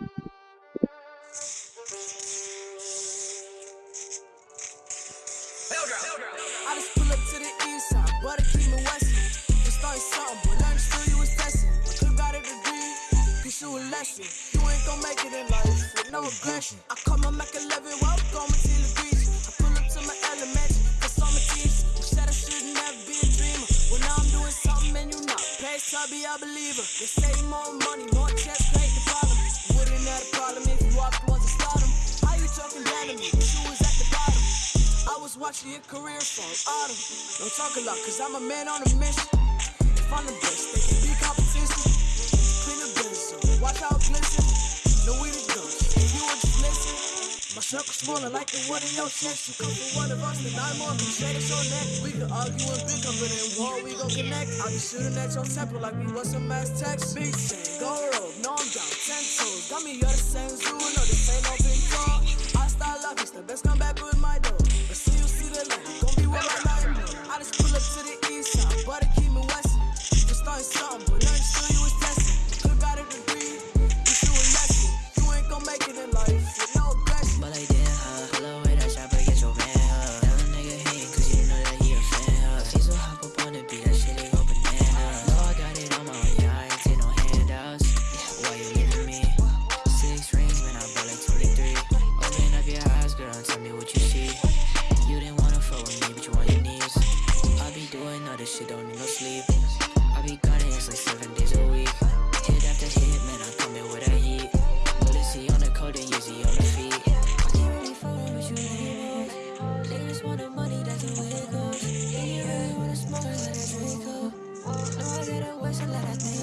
I just pull up to the east side, but I keep me west. Just started something, but learned still you was testing. I could've got a degree, cause you a lesson. You ain't gon' make it in life with no aggression. I call my Mac 11, welcome to the beach. I pull up to my elementary, cause I'm a teacher. Said I shouldn't have been a dreamer? Well, now I'm doing something and you not. Pay be a believer. They say more money, more checks, down? You was at the bottom. I was watching your career fall autumn. Don't talk a lot, cause I'm a man on a mission. If I'm the best, they can be competition. Clean the business, watch it glisten. No we the ghost, and you were just listen. My circle smaller like the wood in your chest. You come from one of us, then I'm more can shade us on neck. We can argue and big up in war, we gon' connect. I'll be shooting at your temple like we was some mass text. Big chain, go rope, no I'm down, ten toes. Got me, you're the same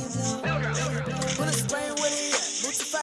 Put a spray with it.